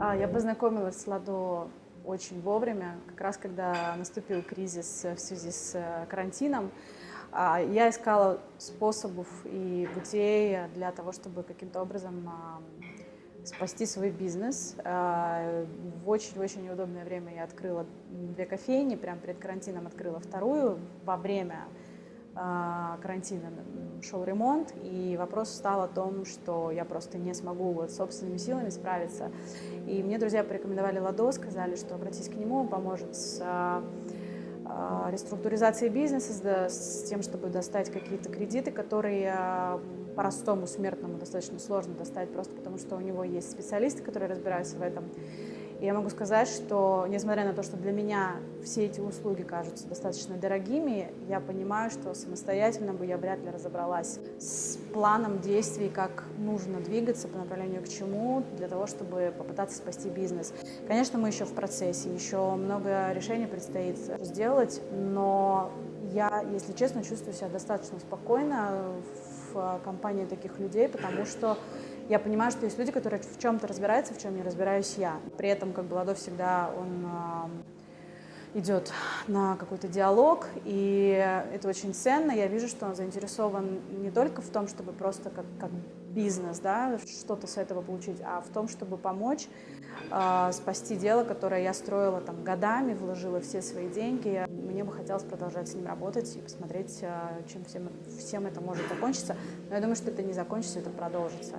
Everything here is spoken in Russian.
А, Я познакомилась с Ладо очень вовремя, как раз когда наступил кризис в связи с э, карантином. А, Я искала способов и путей для того, чтобы каким-то образом спасти свой бизнес. А, В очень-очень неудобное время я открыла две кофейни, прямо перед карантином открыла вторую во время карантина шел ремонт, и вопрос стал о том, что я просто не смогу вот собственными силами справиться. И мне друзья порекомендовали Ладо, сказали, что обратись к нему, он поможет с а, а, реструктуризацией бизнеса, с, тем, чтобы достать какие-то кредиты, которые а, простому смертному достаточно сложно достать, просто потому что у него есть специалисты, которые разбираются в этом. И я могу сказать, что несмотря на то, что для меня все эти услуги кажутся достаточно дорогими, я понимаю, что самостоятельно бы я вряд ли разобралась с планом действий, как нужно двигаться по направлению к чему, для того, чтобы попытаться спасти бизнес. Конечно, мы еще в процессе, еще много решений предстоит сделать, но я, если честно, чувствую себя достаточно спокойно в компании таких людей, потому что я понимаю, что есть люди, которые в чем-то разбираются, в чем не разбираюсь я. При этом, как бы, Ладо всегда, он а, идет на какой-то диалог, и это очень ценно. Я вижу, что он заинтересован не только в том, чтобы просто как, как бизнес, да, что-то с этого получить, а в том, чтобы помочь э, спасти дело, которое я строила там годами, вложила все свои деньги. Мне бы хотелось продолжать с ним работать и посмотреть, э, чем всем, всем это может закончиться. Но я думаю, что это не закончится, это продолжится.